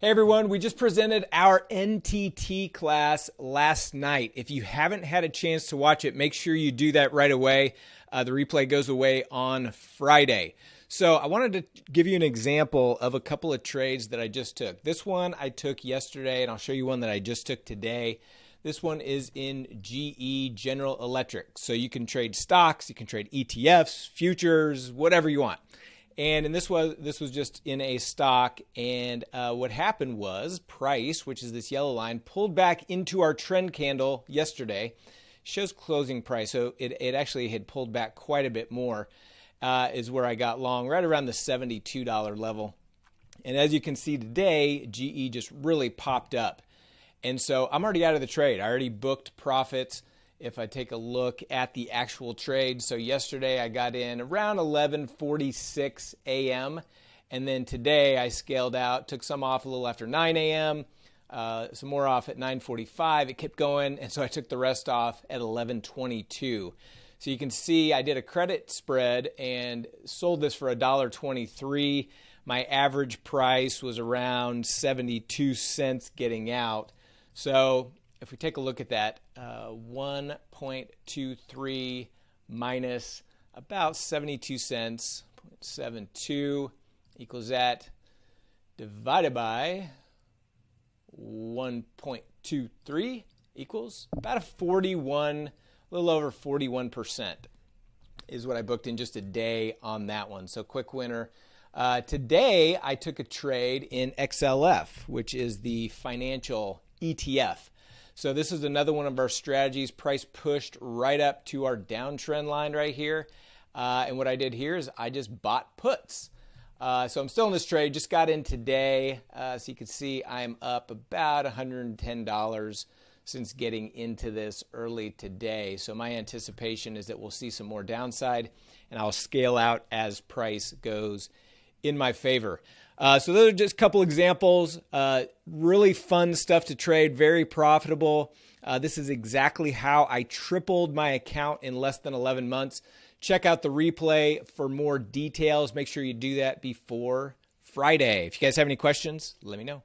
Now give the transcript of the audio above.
Hey everyone, we just presented our NTT class last night. If you haven't had a chance to watch it, make sure you do that right away. Uh, the replay goes away on Friday. So I wanted to give you an example of a couple of trades that I just took. This one I took yesterday, and I'll show you one that I just took today. This one is in GE General Electric. So you can trade stocks, you can trade ETFs, futures, whatever you want. And, and this was this was just in a stock. And uh, what happened was price, which is this yellow line, pulled back into our trend candle yesterday. Shows closing price, so it, it actually had pulled back quite a bit more. Uh, is where I got long, right around the $72 level. And as you can see today, GE just really popped up. And so I'm already out of the trade. I already booked profits if I take a look at the actual trade. So yesterday I got in around 11:46 a.m. and then today I scaled out, took some off a little after 9 a.m. Uh, some more off at 9:45. It kept going, and so I took the rest off at 11:22. So you can see I did a credit spread and sold this for $1.23. My average price was around 72 cents getting out. So if we take a look at that, uh, 1.23 minus about 72 cents, 0.72 equals that divided by 1.23 equals about a 41, a little over 41% is what I booked in just a day on that one. So quick winner. Uh, today I took a trade in XLF, which is the financial ETF. So this is another one of our strategies. Price pushed right up to our downtrend line right here. Uh, and what I did here is I just bought puts. Uh, so I'm still in this trade, just got in today. Uh, so you can see I'm up about $110 since getting into this early today. So my anticipation is that we'll see some more downside and I'll scale out as price goes in my favor. Uh, so those are just a couple examples. Uh, really fun stuff to trade, very profitable. Uh, this is exactly how I tripled my account in less than 11 months. Check out the replay for more details. Make sure you do that before Friday. If you guys have any questions, let me know.